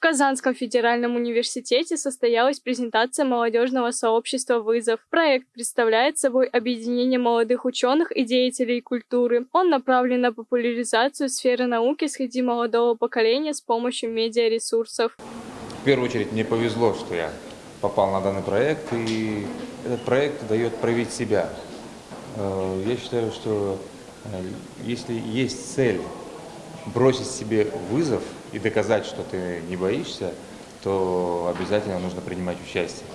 Казанском федеральном университете состоялась презентация молодежного сообщества «Вызов». Проект представляет собой объединение молодых ученых и деятелей культуры. Он направлен на популяризацию сферы науки среди молодого поколения с помощью медиаресурсов. В первую очередь мне повезло, что я попал на данный проект, и этот проект дает проявить себя. Э, я считаю, что э, если есть цель бросить себе вызов и доказать, что ты не боишься, то обязательно нужно принимать участие.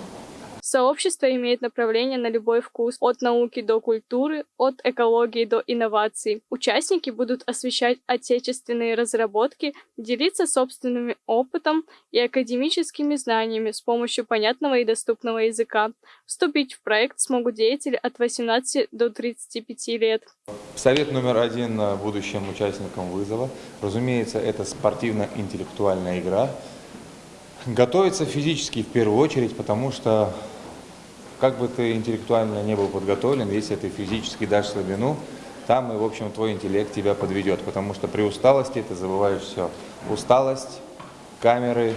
Сообщество имеет направление на любой вкус, от науки до культуры, от экологии до инноваций. Участники будут освещать отечественные разработки, делиться собственным опытом и академическими знаниями с помощью понятного и доступного языка. Вступить в проект смогут деятели от 18 до 35 лет. Совет номер один будущим участникам вызова. Разумеется, это спортивно-интеллектуальная игра. Готовиться физически в первую очередь, потому что как бы ты интеллектуально не был подготовлен, если ты физически дашь слабину, там и, в общем, твой интеллект тебя подведет, потому что при усталости ты забываешь все. Усталость, камеры,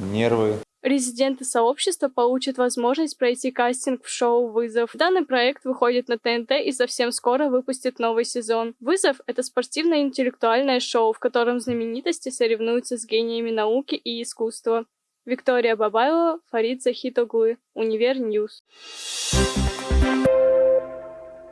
нервы. Резиденты сообщества получат возможность пройти кастинг в шоу «Вызов». Данный проект выходит на ТНТ и совсем скоро выпустит новый сезон. «Вызов» — это спортивное интеллектуальное шоу, в котором знаменитости соревнуются с гениями науки и искусства. Виктория Бабаева, Фарид Захитоглы, Универ Ньюс.